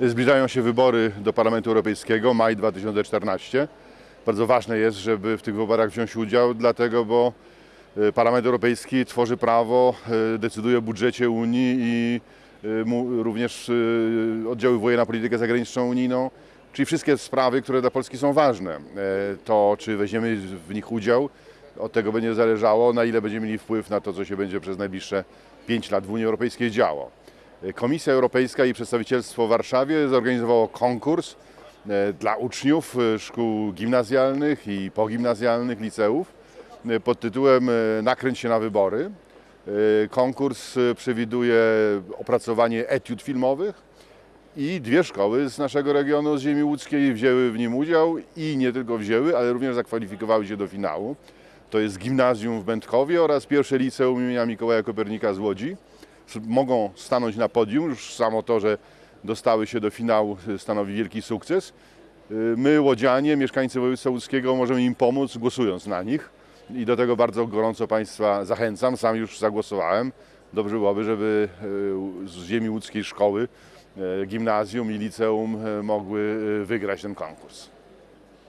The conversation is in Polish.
Zbliżają się wybory do Parlamentu Europejskiego, maj 2014. Bardzo ważne jest, żeby w tych wyborach wziąć udział, dlatego bo e, Parlament Europejski tworzy prawo, e, decyduje o budżecie Unii i e, również oddziaływuje na politykę zagraniczną unijną, czyli wszystkie sprawy, które dla Polski są ważne. To, czy weźmiemy w nich udział, od tego będzie zależało, na ile będziemy mieli wpływ na to, co się będzie przez najbliższe 5 lat w Unii Europejskiej działo. Komisja Europejska i przedstawicielstwo w Warszawie zorganizowało konkurs e, dla uczniów e, szkół gimnazjalnych i pogimnazjalnych, liceów e, pod tytułem Nakręć się na wybory. Konkurs przewiduje opracowanie etiud filmowych i dwie szkoły z naszego regionu, z ziemi łódzkiej, wzięły w nim udział i nie tylko wzięły, ale również zakwalifikowały się do finału. To jest gimnazjum w Będkowie oraz pierwsze liceum imienia Mikołaja Kopernika z Łodzi mogą stanąć na podium. Już samo to, że dostały się do finału y, stanowi wielki sukces. Y, My, łodzianie, mieszkańcy województwa łódzkiego, możemy im pomóc głosując na nich i do tego bardzo gorąco Państwa zachęcam. Sam już zagłosowałem. Dobrze byłoby, żeby y, z ziemi łódzkiej szkoły, gimnazjum i liceum mogły wygrać ten konkurs.